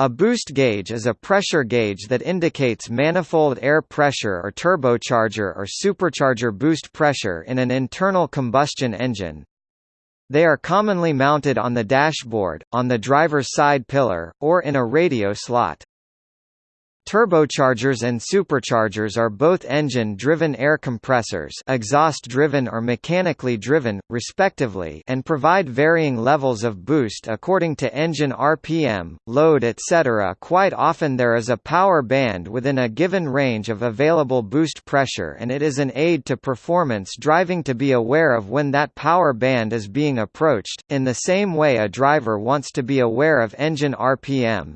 A boost gauge is a pressure gauge that indicates manifold air pressure or turbocharger or supercharger boost pressure in an internal combustion engine. They are commonly mounted on the dashboard, on the driver's side pillar, or in a radio slot. Turbochargers and superchargers are both engine-driven air compressors exhaust-driven or mechanically driven, respectively and provide varying levels of boost according to engine RPM, load etc. Quite often there is a power band within a given range of available boost pressure and it is an aid to performance driving to be aware of when that power band is being approached, in the same way a driver wants to be aware of engine RPM.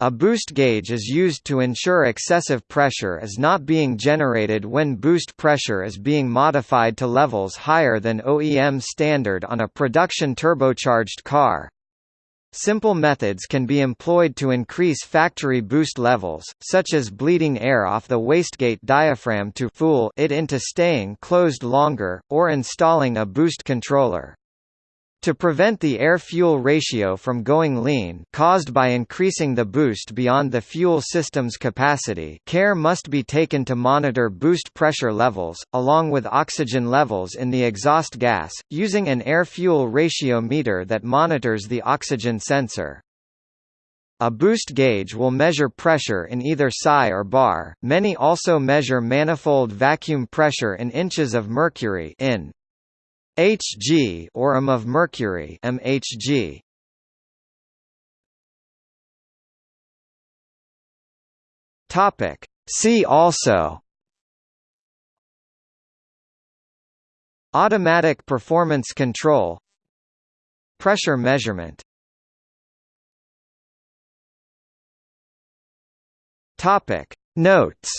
A boost gauge is used to ensure excessive pressure is not being generated when boost pressure is being modified to levels higher than OEM standard on a production turbocharged car. Simple methods can be employed to increase factory boost levels, such as bleeding air off the wastegate diaphragm to fool it into staying closed longer, or installing a boost controller. To prevent the air-fuel ratio from going lean caused by increasing the boost beyond the fuel system's capacity care must be taken to monitor boost pressure levels, along with oxygen levels in the exhaust gas, using an air-fuel ratio meter that monitors the oxygen sensor. A boost gauge will measure pressure in either psi or bar. Many also measure manifold vacuum pressure in inches of mercury in Hg or m of mercury mHg. Topic. See also. Automatic performance control. Pressure measurement. Topic. Notes